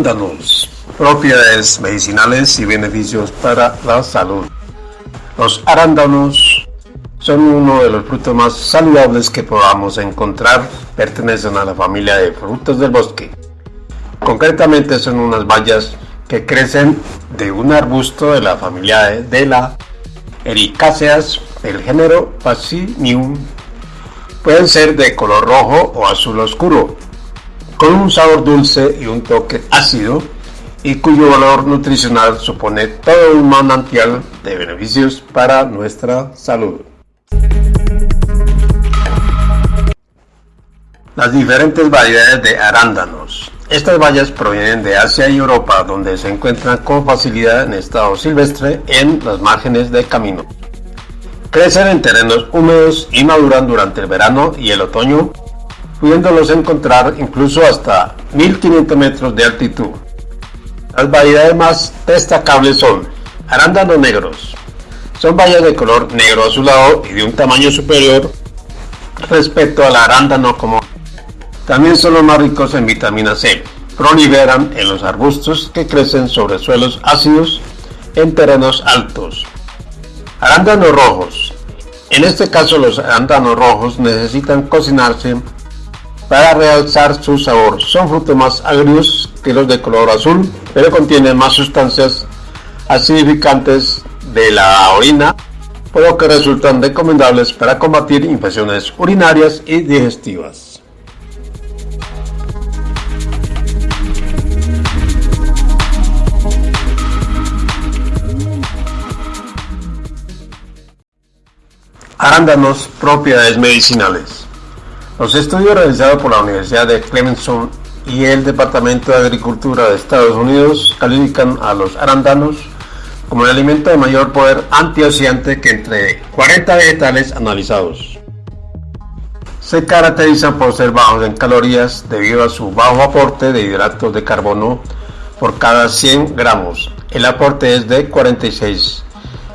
Arándanos, propiedades medicinales y beneficios para la salud. Los arándanos son uno de los frutos más saludables que podamos encontrar, pertenecen a la familia de frutos del bosque. Concretamente son unas bayas que crecen de un arbusto de la familia de la Ericáceas del género Pacinium. Pueden ser de color rojo o azul oscuro, con un sabor dulce y un toque ácido y cuyo valor nutricional supone todo un manantial de beneficios para nuestra salud. Las diferentes variedades de arándanos. Estas bayas provienen de Asia y Europa, donde se encuentran con facilidad en estado silvestre en las márgenes de camino. Crecen en terrenos húmedos y maduran durante el verano y el otoño pudiéndolos encontrar incluso hasta 1500 metros de altitud. Las variedades más destacables son arándanos negros. Son bayas de color negro azulado y de un tamaño superior respecto al arándano común. También son los más ricos en vitamina C. Proliferan en los arbustos que crecen sobre suelos ácidos en terrenos altos. Arándanos rojos. En este caso los arándanos rojos necesitan cocinarse para realzar su sabor. Son frutos más agrios que los de color azul, pero contienen más sustancias acidificantes de la orina, por lo que resultan recomendables para combatir infecciones urinarias y digestivas. Arándanos, propiedades medicinales. Los estudios realizados por la Universidad de Clemson y el Departamento de Agricultura de Estados Unidos califican a los arándanos como el alimento de mayor poder antioxidante que entre 40 vegetales analizados. Se caracterizan por ser bajos en calorías debido a su bajo aporte de hidratos de carbono por cada 100 gramos. El aporte es de 46.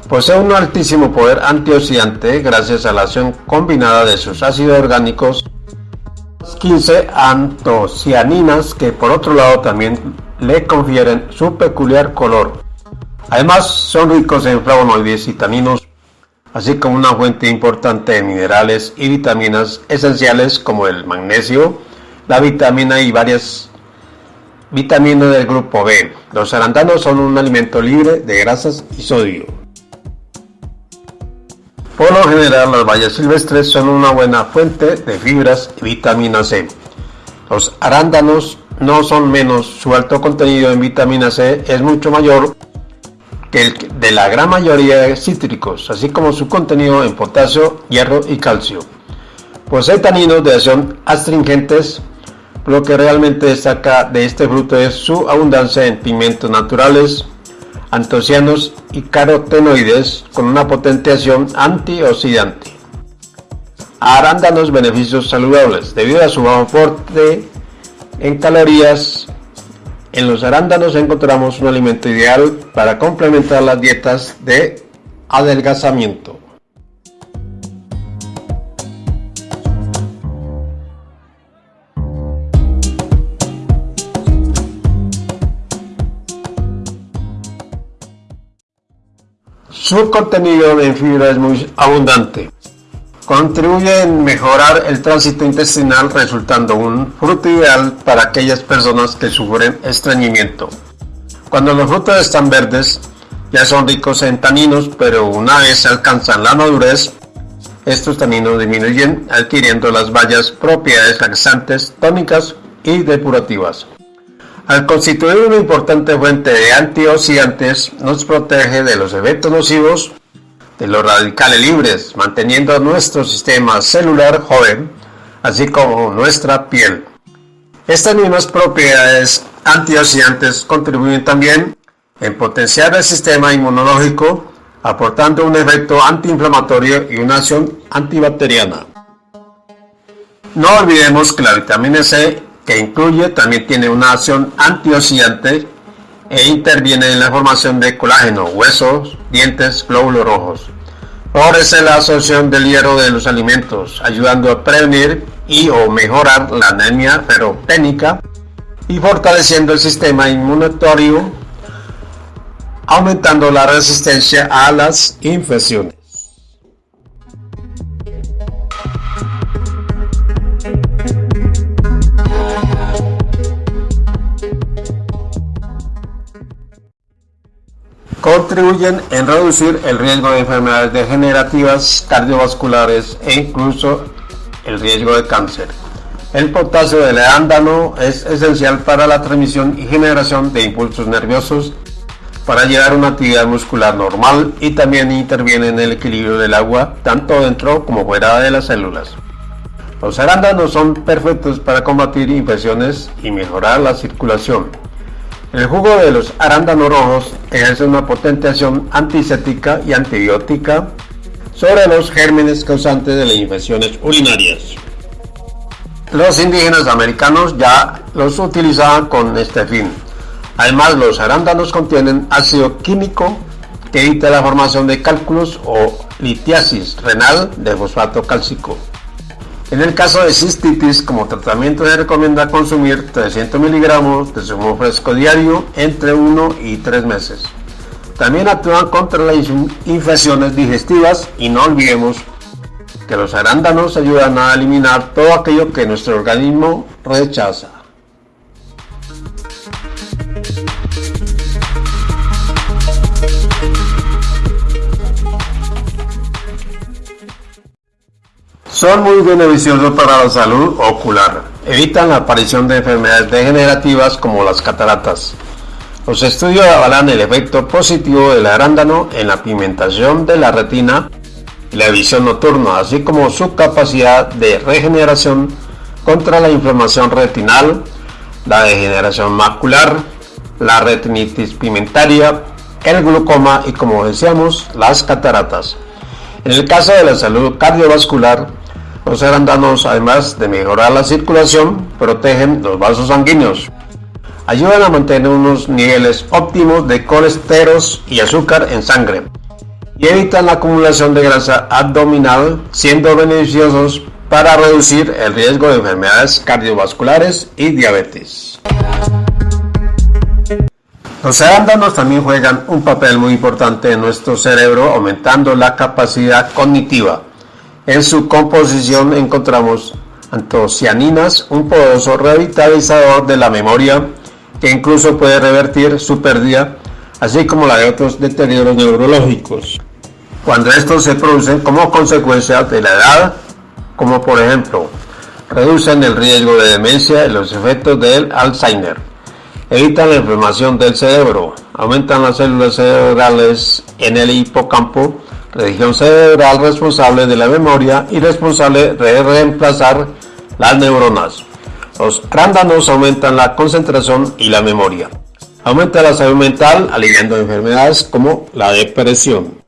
Posee un altísimo poder antioxidante gracias a la acción combinada de sus ácidos orgánicos 15 antocianinas que por otro lado también le confieren su peculiar color. Además son ricos en flavonoides y taninos, así como una fuente importante de minerales y vitaminas esenciales como el magnesio, la vitamina y varias vitaminas del grupo B. Los arándanos son un alimento libre de grasas y sodio. Por lo general, las bayas silvestres son una buena fuente de fibras y vitamina C. Los arándanos no son menos, su alto contenido en vitamina C es mucho mayor que el de la gran mayoría de cítricos, así como su contenido en potasio, hierro y calcio. Posee taninos de acción astringentes, lo que realmente destaca de este fruto es su abundancia en pigmentos naturales, antocianos y carotenoides con una potente acción antioxidante. Arándanos beneficios saludables debido a su bajo aporte en calorías. En los arándanos encontramos un alimento ideal para complementar las dietas de adelgazamiento. Su contenido en fibra es muy abundante. Contribuye en mejorar el tránsito intestinal resultando un fruto ideal para aquellas personas que sufren estreñimiento. Cuando los frutos están verdes, ya son ricos en taninos, pero una vez alcanzan la madurez, estos taninos disminuyen adquiriendo las bayas propiedades laxantes, tónicas y depurativas. Al constituir una importante fuente de antioxidantes, nos protege de los efectos nocivos de los radicales libres, manteniendo nuestro sistema celular joven, así como nuestra piel. Estas mismas propiedades antioxidantes contribuyen también en potenciar el sistema inmunológico, aportando un efecto antiinflamatorio y una acción antibacteriana. No olvidemos que la vitamina C que incluye también tiene una acción antioxidante e interviene en la formación de colágeno, huesos, dientes, glóbulos rojos. Favorece la absorción del hierro de los alimentos, ayudando a prevenir y o mejorar la anemia ferropénica y fortaleciendo el sistema inmunitario, aumentando la resistencia a las infecciones. Contribuyen en reducir el riesgo de enfermedades degenerativas cardiovasculares e incluso el riesgo de cáncer. El potasio del arándano es esencial para la transmisión y generación de impulsos nerviosos para llevar una actividad muscular normal y también interviene en el equilibrio del agua tanto dentro como fuera de las células. Los arándanos son perfectos para combatir infecciones y mejorar la circulación. El jugo de los arándanos rojos ejerce una potente acción antiséptica y antibiótica sobre los gérmenes causantes de las infecciones urinarias. Los indígenas americanos ya los utilizaban con este fin. Además, los arándanos contienen ácido químico que evita la formación de cálculos o litiasis renal de fosfato cálcico. En el caso de cistitis, como tratamiento se recomienda consumir 300 miligramos de zumo fresco diario entre 1 y 3 meses. También actúan contra las infecciones digestivas y no olvidemos que los arándanos ayudan a eliminar todo aquello que nuestro organismo rechaza. Son muy beneficiosos para la salud ocular. Evitan la aparición de enfermedades degenerativas como las cataratas. Los estudios avalan el efecto positivo del arándano en la pigmentación de la retina y la visión nocturna, así como su capacidad de regeneración contra la inflamación retinal, la degeneración macular, la retinitis pigmentaria, el glucoma y como decíamos, las cataratas. En el caso de la salud cardiovascular, los arándanos, además de mejorar la circulación, protegen los vasos sanguíneos. Ayudan a mantener unos niveles óptimos de colesteros y azúcar en sangre. Y evitan la acumulación de grasa abdominal, siendo beneficiosos para reducir el riesgo de enfermedades cardiovasculares y diabetes. Los arándanos también juegan un papel muy importante en nuestro cerebro, aumentando la capacidad cognitiva en su composición encontramos antocianinas, un poderoso revitalizador de la memoria que incluso puede revertir su pérdida, así como la de otros deterioros neurológicos. Cuando estos se producen como consecuencia de la edad, como por ejemplo, reducen el riesgo de demencia y los efectos del Alzheimer, evitan la inflamación del cerebro, aumentan las células cerebrales en el hipocampo, región cerebral responsable de la memoria y responsable de reemplazar las neuronas. Los arándanos aumentan la concentración y la memoria. Aumenta la salud mental, aliviando enfermedades como la depresión.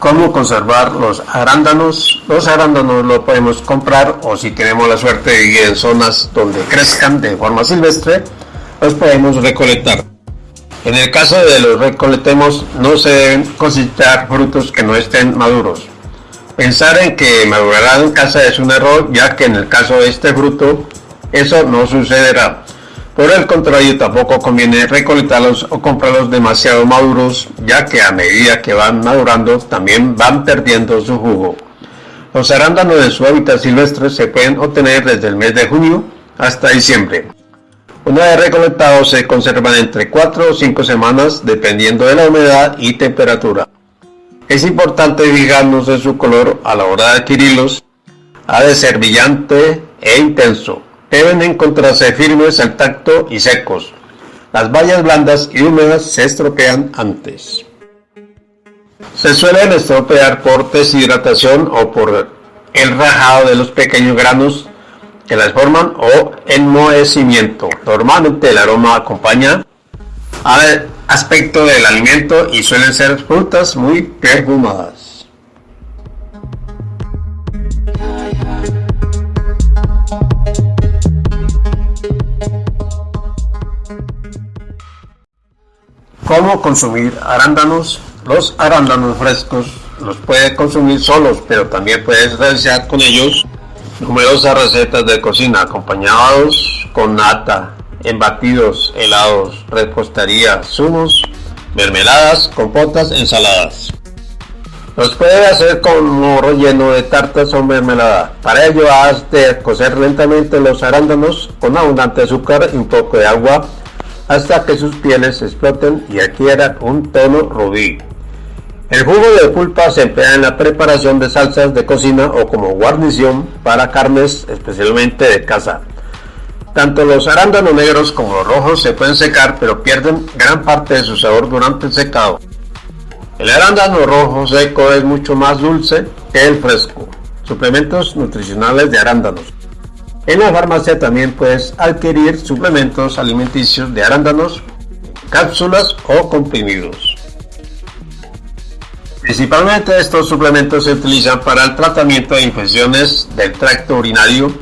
¿Cómo conservar los arándanos? Los arándanos los podemos comprar o si tenemos la suerte de vivir en zonas donde crezcan de forma silvestre, los podemos recolectar. En el caso de los recolectemos, no se deben cosechar frutos que no estén maduros. Pensar en que madurarán en casa es un error, ya que en el caso de este fruto, eso no sucederá. Por el contrario, tampoco conviene recolectarlos o comprarlos demasiado maduros, ya que a medida que van madurando también van perdiendo su jugo. Los arándanos de su hábitat silvestre se pueden obtener desde el mes de junio hasta diciembre. Una vez recolectados se conservan entre 4 o 5 semanas dependiendo de la humedad y temperatura. Es importante fijarnos en su color a la hora de adquirirlos. Ha de ser brillante e intenso deben encontrarse firmes al tacto y secos. Las bayas blandas y húmedas se estropean antes. Se suelen estropear por deshidratación o por el rajado de los pequeños granos que las forman o enmohecimiento. Normalmente el aroma acompaña aspecto del alimento y suelen ser frutas muy perfumadas. ¿Cómo consumir arándanos? Los arándanos frescos los puede consumir solos, pero también puedes realizar con ellos numerosas recetas de cocina acompañados con nata, embatidos, helados, repostería, zumos, mermeladas, compotas, ensaladas. Los puede hacer con un relleno de tartas o mermelada. Para ello has de cocer lentamente los arándanos con abundante azúcar y un poco de agua hasta que sus pieles exploten y adquieran un tono rubí. El jugo de pulpa se emplea en la preparación de salsas de cocina o como guarnición para carnes especialmente de caza. Tanto los arándanos negros como los rojos se pueden secar pero pierden gran parte de su sabor durante el secado. El arándano rojo seco es mucho más dulce que el fresco. Suplementos nutricionales de arándanos. En la farmacia también puedes adquirir suplementos alimenticios de arándanos, cápsulas o comprimidos. Principalmente estos suplementos se utilizan para el tratamiento de infecciones del tracto urinario,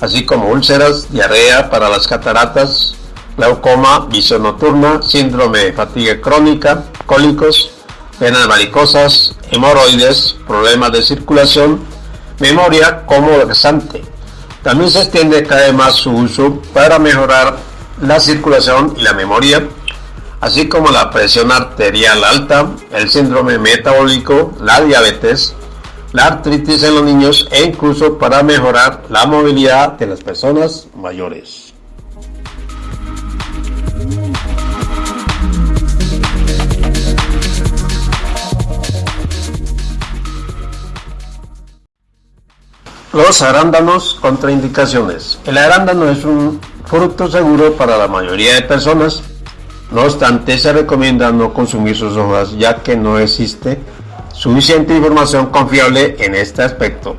así como úlceras, diarrea para las cataratas, glaucoma, visión nocturna, síndrome de fatiga crónica, cólicos, venas varicosas, hemorroides, problemas de circulación, memoria como laxante. También se extiende cada vez más su uso para mejorar la circulación y la memoria, así como la presión arterial alta, el síndrome metabólico, la diabetes, la artritis en los niños e incluso para mejorar la movilidad de las personas mayores. Los arándanos contraindicaciones. El arándano es un fruto seguro para la mayoría de personas. No obstante, se recomienda no consumir sus hojas ya que no existe suficiente información confiable en este aspecto.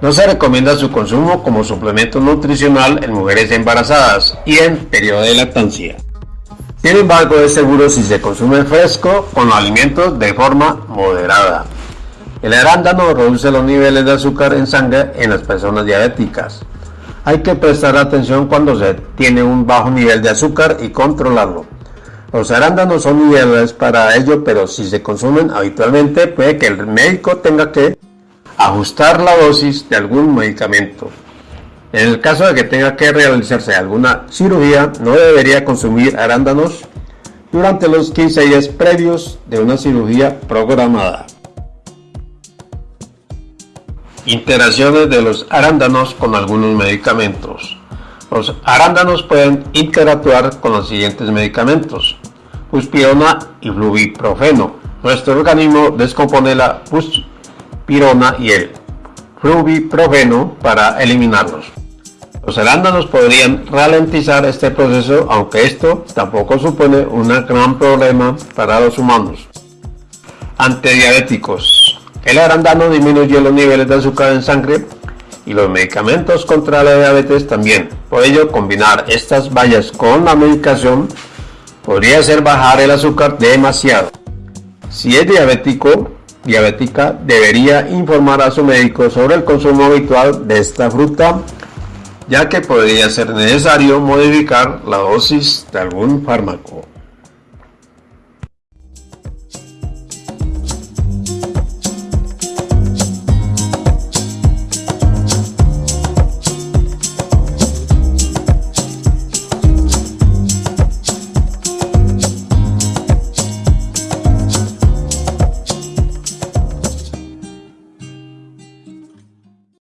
No se recomienda su consumo como suplemento nutricional en mujeres embarazadas y en periodo de lactancia. Sin embargo, es seguro si se consume fresco con alimentos de forma moderada. El arándano reduce los niveles de azúcar en sangre en las personas diabéticas. Hay que prestar atención cuando se tiene un bajo nivel de azúcar y controlarlo. Los arándanos son ideales para ello, pero si se consumen habitualmente puede que el médico tenga que ajustar la dosis de algún medicamento. En el caso de que tenga que realizarse alguna cirugía, no debería consumir arándanos durante los 15 días previos de una cirugía programada. Interacciones de los arándanos con algunos medicamentos. Los arándanos pueden interactuar con los siguientes medicamentos: puspirona y fluviprofeno. Nuestro organismo descompone la puspirona y el fluviprofeno para eliminarlos. Los arándanos podrían ralentizar este proceso, aunque esto tampoco supone un gran problema para los humanos. Antidiabéticos. El arándano disminuye los niveles de azúcar en sangre y los medicamentos contra la diabetes también. Por ello, combinar estas bayas con la medicación podría hacer bajar el azúcar demasiado. Si es diabético, diabética, debería informar a su médico sobre el consumo habitual de esta fruta, ya que podría ser necesario modificar la dosis de algún fármaco.